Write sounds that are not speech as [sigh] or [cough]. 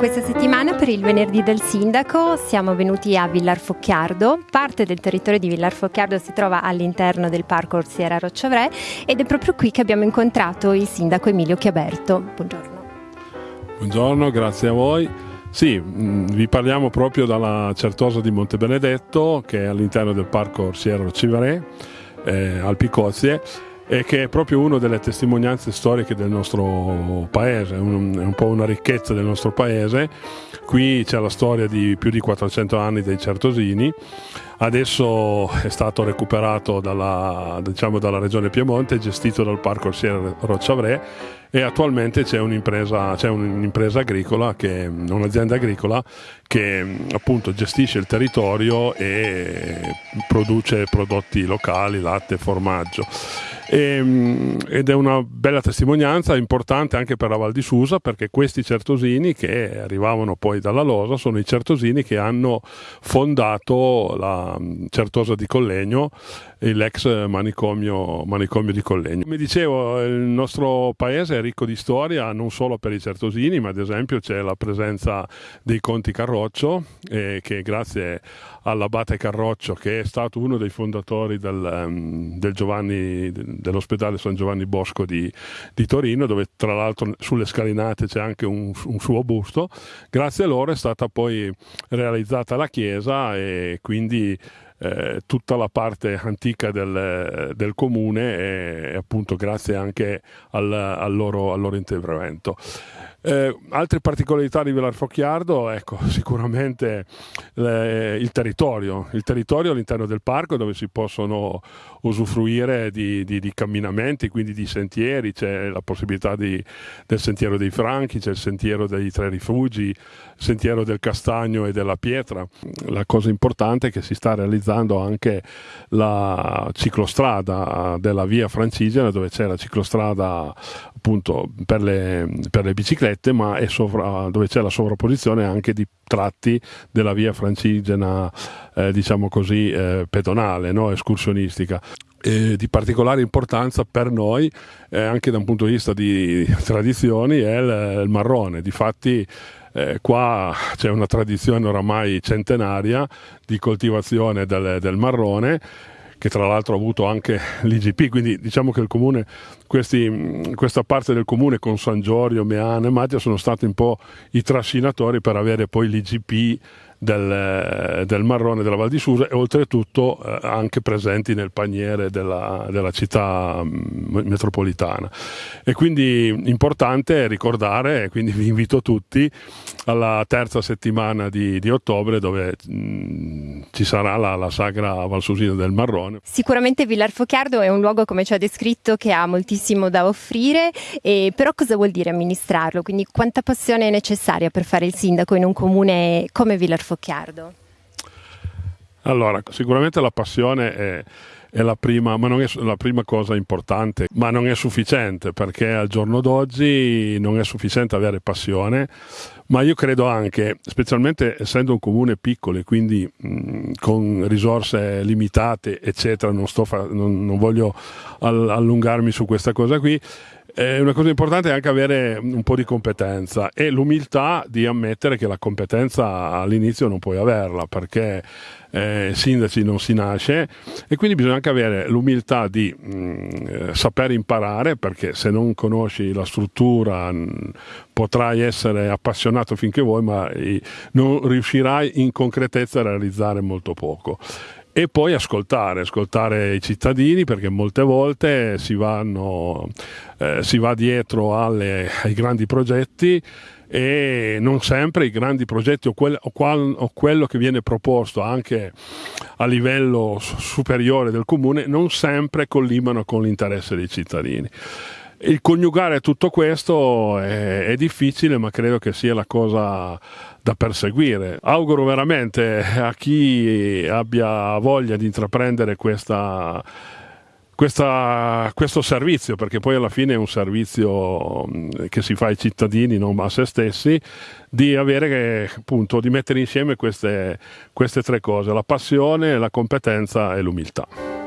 Questa settimana per il venerdì del sindaco siamo venuti a Villar Focchiardo. Parte del territorio di Villar Focchiardo si trova all'interno del parco Orsiera Rocchavre ed è proprio qui che abbiamo incontrato il sindaco Emilio Chiaberto. Buongiorno. Buongiorno, grazie a voi. Sì, mm, vi parliamo proprio dalla Certosa di Montebenedetto che è all'interno del parco Orsiera Rocchavre eh, al Picozie e che è proprio una delle testimonianze storiche del nostro paese, è un, po' una ricchezza del nostro paese. Qui c'è la storia di più di 400 anni dei Certosini, adesso è stato recuperato dalla, diciamo, dalla regione Piemonte, gestito dal Parco Orsiere Rocchavre e attualmente c'è un'impresa, c'è un'impresa agricola, che, un'azienda agricola che appunto gestisce il territorio e produce prodotti locali, latte, formaggio. E, ehm, ed è una bella testimonianza importante anche per la Val di Susa perché questi certosini che arrivavano poi dalla Losa sono i certosini che hanno fondato la Certosa di Collegno l'ex manicomio, manicomio, di Collegno. Come dicevo, il nostro paese è ricco di storia non solo per i certosini, ma ad esempio c'è la presenza dei conti Carroccio, eh, che grazie all'abate Carroccio, che è stato uno dei fondatori del, um, del dell'ospedale San Giovanni Bosco di, di, Torino, dove tra l'altro sulle scalinate c'è anche un, un suo busto, grazie a loro è stata poi realizzata la chiesa e quindi eh, tutta la parte antica del, del comune e appunto grazie anche al, al, loro, al loro intervento. Eh, altre particolarità di Villar Focchiardo, ecco, [laughs] sicuramente le, il territorio, il territorio all'interno del parco dove si possono usufruire di, di, di camminamenti, quindi di sentieri, c'è la possibilità di, del sentiero dei Franchi, c'è il sentiero dei Tre Rifugi, il sentiero del Castagno e della Pietra. La cosa importante è che si sta realizzando anche la ciclostrada della via Francigena dove c'è la ciclostrada appunto per le, per le biciclette, ma sovra, dove c'è la sovrapposizione anche di tratti della via francigena, eh, diciamo così, eh, pedonale, no? escursionistica. E di particolare importanza per noi, eh, anche da un punto di vista di tradizioni, è il, il marrone. Difatti, eh, qua c'è una tradizione oramai centenaria di coltivazione del, del marrone che tra l'altro ha avuto anche l'IGP, quindi diciamo che il comune, questi, questa parte del comune con San Giorgio, Meana e Mattia sono stati un po' i trascinatori per avere poi l'IGP del, del, marrone della Val di Susa e oltretutto eh, anche presenti nel paniere della, della città mm, metropolitana. E quindi importante ricordare, quindi vi invito tutti alla terza settimana di, di ottobre dove mh, mm, ci sarà la, la sagra Valsusina del Marrone. Sicuramente Villar Focchiardo è un luogo come ci ha descritto che ha moltissimo da offrire, e, però cosa vuol dire amministrarlo? Quindi quanta passione è necessaria per fare il sindaco in un comune come Villar Focchiardo? Focchiardo? Allora, sicuramente la passione è, è la, prima, è la prima cosa importante, ma non è sufficiente perché al giorno d'oggi non è sufficiente avere passione, ma io credo anche, specialmente essendo un comune piccolo e quindi mh, con risorse limitate, eccetera, non, fa, non, non voglio allungarmi su questa cosa qui, eh, una cosa importante è anche avere un po' di competenza e l'umiltà di ammettere che la competenza all'inizio non puoi averla perché eh, sindaci non si nasce e quindi bisogna anche avere l'umiltà di mh, mm, saper imparare perché se non conosci la struttura mh, potrai essere appassionato finché vuoi ma eh, non riuscirai in concretezza a realizzare molto poco e poi ascoltare, ascoltare i cittadini perché molte volte si, vanno, eh, si va dietro alle, ai grandi progetti e non sempre i grandi progetti o, quel, o, qual, o, quello che viene proposto anche a livello superiore del comune non sempre collimano con l'interesse dei cittadini. Il coniugare tutto questo è, è, difficile, ma credo che sia la cosa da perseguire. Auguro veramente a chi abbia voglia di intraprendere questa, questa, questo servizio, perché poi alla fine è un servizio che si fa ai cittadini, non a se stessi, di, avere, appunto, di mettere insieme queste, queste tre cose, la passione, la competenza e l'umiltà.